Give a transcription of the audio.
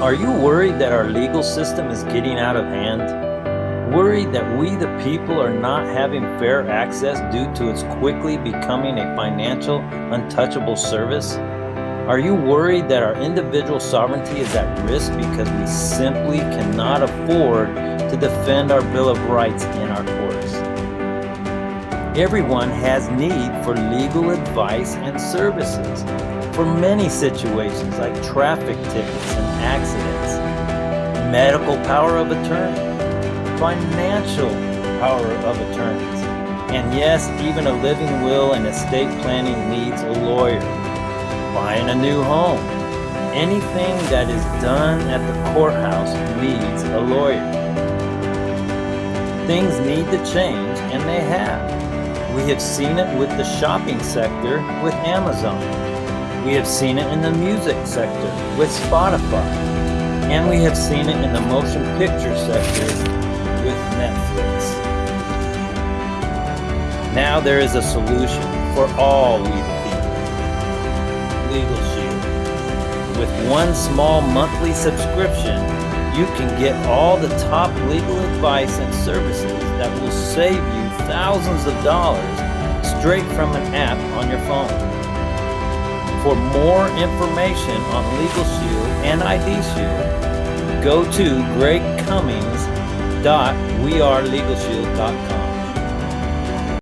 Are you worried that our legal system is getting out of hand? Worried that we, the people, are not having fair access due to its quickly becoming a financial, untouchable service? Are you worried that our individual sovereignty is at risk because we simply cannot afford to defend our Bill of Rights in our courts? Everyone has need for legal advice and services for many situations like traffic tickets and accidents, medical power of attorney, financial power of attorneys, and yes, even a living will and estate planning needs a lawyer. Buying a new home. Anything that is done at the courthouse needs a lawyer. Things need to change, and they have. We have seen it with the shopping sector with Amazon. We have seen it in the music sector with Spotify. And we have seen it in the motion picture sector with Netflix. Now there is a solution for all we the people. Legal Shield. With one small monthly subscription, you can get all the top legal advice and services that will save you thousands of dollars straight from an app on your phone. For more information on Legal Shield and ID Shield, go to gregcummings.wearelegalshield.com.